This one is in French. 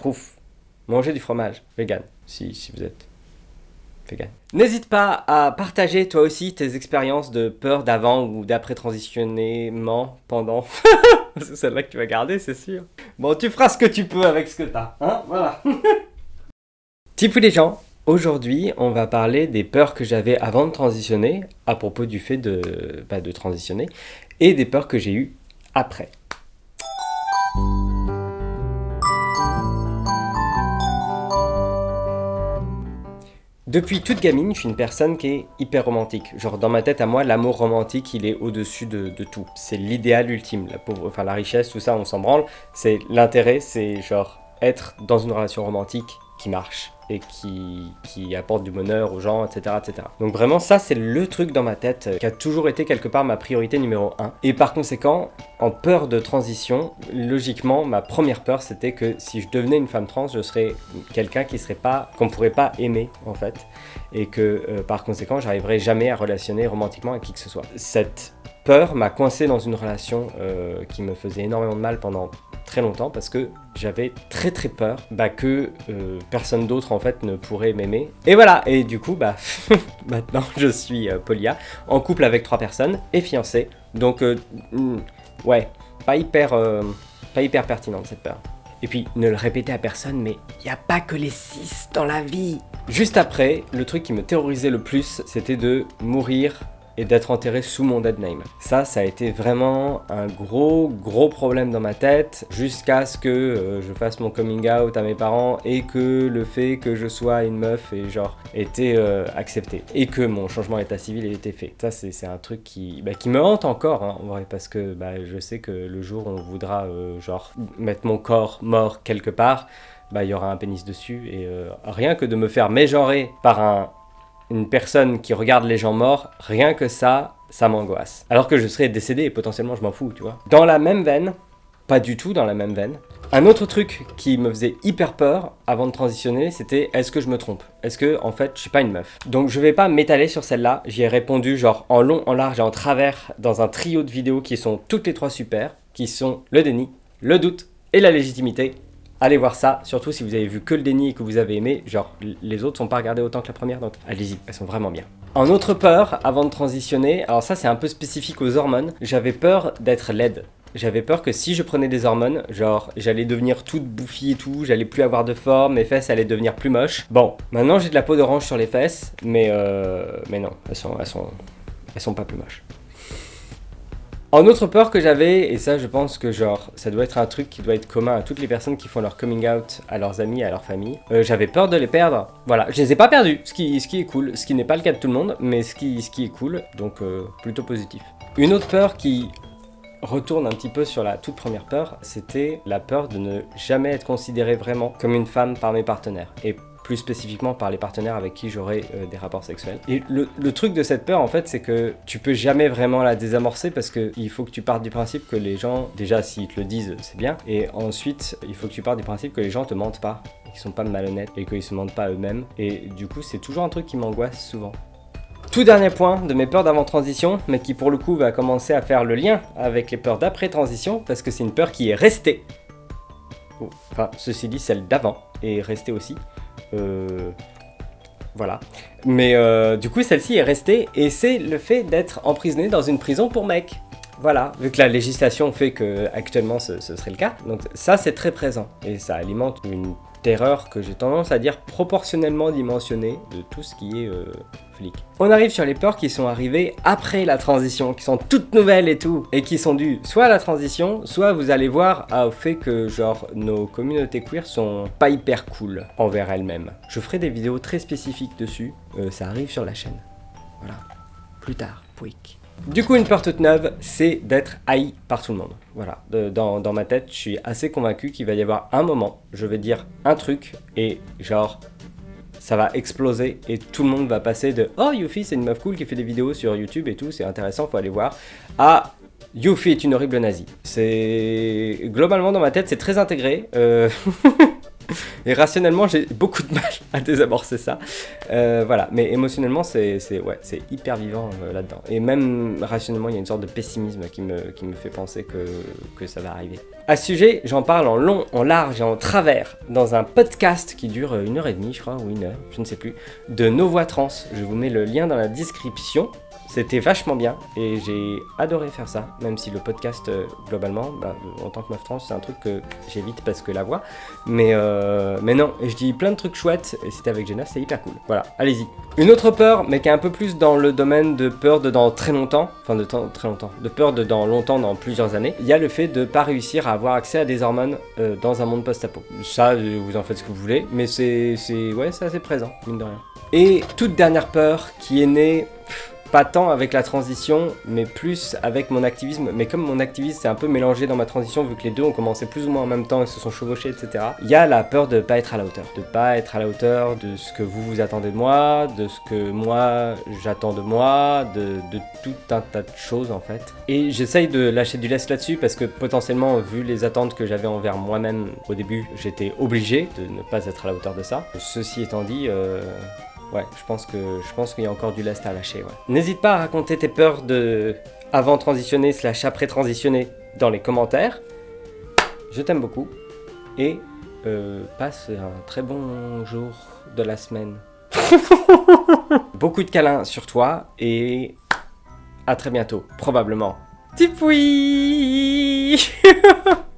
Proof. Mangez du fromage, vegan, si, vous êtes vegan. N'hésite pas à partager toi aussi tes expériences de peur d'avant ou d'après transitionnement pendant. c'est celle-là que tu vas garder, c'est sûr. Bon, tu feras ce que tu peux avec ce que t'as, hein Voilà. Tipou les gens, aujourd'hui on va parler des peurs que j'avais avant de transitionner, à propos du fait de, bah, de transitionner, et des peurs que j'ai eues après. Depuis toute gamine, je suis une personne qui est hyper romantique. Genre dans ma tête à moi, l'amour romantique, il est au-dessus de, tout. C'est l'idéal ultime. La pauvre, enfin la richesse, tout ça, on s'en branle. C'est l'intérêt, c'est genre être dans une relation romantique qui marche et qui, apporte du bonheur aux gens, etc. etc. Donc vraiment, ça, c'est le truc dans ma tête qui a toujours été quelque part ma priorité numéro 1. Et par conséquent, en peur de transition, logiquement, ma première peur, c'était que si je devenais une femme trans, je serais quelqu'un qui serait pas, qu'on pourrait pas aimer, en fait. Et que, euh, par conséquent, j'arriverais jamais à relationner romantiquement avec qui que ce soit. Cette peur m'a coincé dans une relation euh, qui me faisait énormément de mal pendant très longtemps parce que j'avais très très peur bah, que euh, personne d'autre en fait ne pourrait m'aimer. Et voilà, et du coup, bah maintenant je suis euh, polia, en couple avec trois personnes et fiancé. Donc, euh, hmm, ouais, pas hyper, pas hyper pertinente cette peur. Et puis, ne le répétez à personne, mais il a pas que les six dans la vie Juste après, le truc qui me terrorisait le plus, c'était de mourir et d'être enterré sous mon dead name. Ça, ça a été vraiment un gros, gros problème dans ma tête jusqu'à ce que euh, je fasse mon coming out à mes parents et que le fait que je sois une meuf et genre été euh, accepté et que mon changement d'état civil ait été fait. Ça, c'est un truc qui, bah, qui me hante encore, hein, en vrai, parce que bah, je sais que le jour où on voudra euh, genre mettre mon corps mort quelque part, bah, il y aura un pénis dessus et rien que de me faire mégenrer par un une personne qui regarde les gens morts, rien que ça, ça m'angoisse. Alors que je serais décédé et potentiellement je m'en fous, tu vois. Dans la même veine, pas du tout dans la même veine, un autre truc qui me faisait hyper peur avant de transitionner, c'était est-ce que je me trompe? Est-ce que, en fait, je suis pas une meuf? Donc je vais pas m'étaler sur celle-là, j'y ai répondu genre en long, en large et en travers dans un trio de vidéos qui sont toutes les trois super, qui sont le déni, le doute et la légitimité. Allez voir ça, surtout si vous avez vu que le déni et que vous avez aimé, genre les autres sont pas regardés autant que la première, donc allez-y, elles sont vraiment bien. En autre peur, avant de transitionner, alors ça c'est un peu spécifique aux hormones, j'avais peur d'être laide. J'avais peur que si je prenais des hormones, genre j'allais devenir toute bouffie et tout, j'allais plus avoir de forme, mes fesses allaient devenir plus moches. Bon, maintenant j'ai de la peau d'orange sur les fesses, mais euh, mais non, elles sont, elles sont, elles sont pas plus moches. En autre peur que j'avais, et ça je pense que genre ça doit être un truc qui doit être commun à toutes les personnes qui font leur coming out à leurs amis, à leur famille, euh, j'avais peur de les perdre. Voilà, je les ai pas perdus, ce qui, ce qui est cool, ce qui n'est pas le cas de tout le monde, mais ce qui, ce qui est cool, donc euh, plutôt positif. Une autre peur qui retourne un petit peu sur la toute première peur, c'était la peur de ne jamais être considéré vraiment comme une femme par mes partenaires. Plus spécifiquement par les partenaires avec qui j'aurai euh, des rapports sexuels. Et le, truc de cette peur en fait c'est que tu peux jamais vraiment la désamorcer parce que il faut que tu partes du principe que les gens, déjà s'ils te le disent c'est bien, et ensuite il faut que tu partes du principe que les gens te mentent pas, qu'ils sont pas malhonnêtes et qu'ils se mentent pas eux-mêmes. Et du coup c'est toujours un truc qui m'angoisse souvent. Tout dernier point de mes peurs d'avant-transition, mais qui pour le coup va commencer à faire le lien avec les peurs d'après-transition, parce que c'est une peur qui est restée. Enfin, ceci dit, celle d'avant est restée aussi. Euh, voilà. Mais euh, du coup, celle-ci est restée, et c'est le fait d'être emprisonné dans une prison pour mecs. Voilà, vu que la législation fait que actuellement ce, ce serait le cas, donc ça c'est très présent, et ça alimente une terreur que j'ai tendance à dire proportionnellement dimensionnée de tout ce qui est euh, flic. On arrive sur les peurs qui sont arrivées après la transition, qui sont toutes nouvelles et tout, et qui sont dues soit à la transition, soit vous allez voir au fait que genre nos communautés queer sont pas hyper cool envers elles-mêmes. Je ferai des vidéos très spécifiques dessus, euh, ça arrive sur la chaîne. Voilà, plus tard, pouic. Du coup, une peur toute neuve, c'est d'être haï par tout le monde. Voilà, dans, dans, ma tête, je suis assez convaincu qu'il va y avoir un moment, je vais dire un truc, et genre, ça va exploser, et tout le monde va passer de « Oh, Yuffie, c'est une meuf cool qui fait des vidéos sur YouTube et tout, c'est intéressant, faut aller voir », à « Yuffie est une horrible nazie ». C'est... Globalement, dans ma tête, c'est très intégré. Euh... Et rationnellement, j'ai beaucoup de mal à désamorcer ça. Euh, voilà, mais émotionnellement, c'est ouais, hyper vivant euh, là-dedans. Et même rationnellement, il y a une sorte de pessimisme qui me, qui me fait penser que, que ça va arriver. À ce sujet, j'en parle en long, en large et en travers dans un podcast qui dure une heure et demie, je crois, ou une heure, je ne sais plus, de Nos Voix Trans. Je vous mets le lien dans la description. C'était vachement bien et j'ai adoré faire ça, même si le podcast, euh, globalement, bah, en tant que meuf trans, c'est un truc que j'évite parce que la voix. Mais, euh, mais non, je dis plein de trucs chouettes et c'était avec Jenna, c'est hyper cool. Voilà, allez-y. Une autre peur, mais qui est un peu plus dans le domaine de peur de dans très longtemps, enfin de temps, très longtemps, de peur de dans longtemps, dans plusieurs années, il y a le fait de pas réussir à avoir accès à des hormones euh, dans un monde post-apo. Ça, vous en faites ce que vous voulez, mais c'est ouais, assez présent, mine de rien. Et toute dernière peur qui est née pas tant avec la transition, mais plus avec mon activisme. Mais comme mon activisme s'est un peu mélangé dans ma transition, vu que les deux ont commencé plus ou moins en même temps et se sont chevauchés, etc. Il y a la peur de pas être à la hauteur. De pas être à la hauteur de ce que vous vous attendez de moi, de ce que moi j'attends de moi, de, tout un tas de choses en fait. Et j'essaye de lâcher du lest là-dessus parce que potentiellement, vu les attentes que j'avais envers moi-même au début, j'étais obligé de ne pas être à la hauteur de ça. Ceci étant dit, euh, Ouais, je pense que je qu'il y a encore du lest à lâcher. N'hésite pas à raconter tes peurs de avant transitionner slash après transitionner dans les commentaires. Je t'aime beaucoup et euh, passe un très bon jour de la semaine. beaucoup de câlins sur toi et à très bientôt, probablement. Tipoui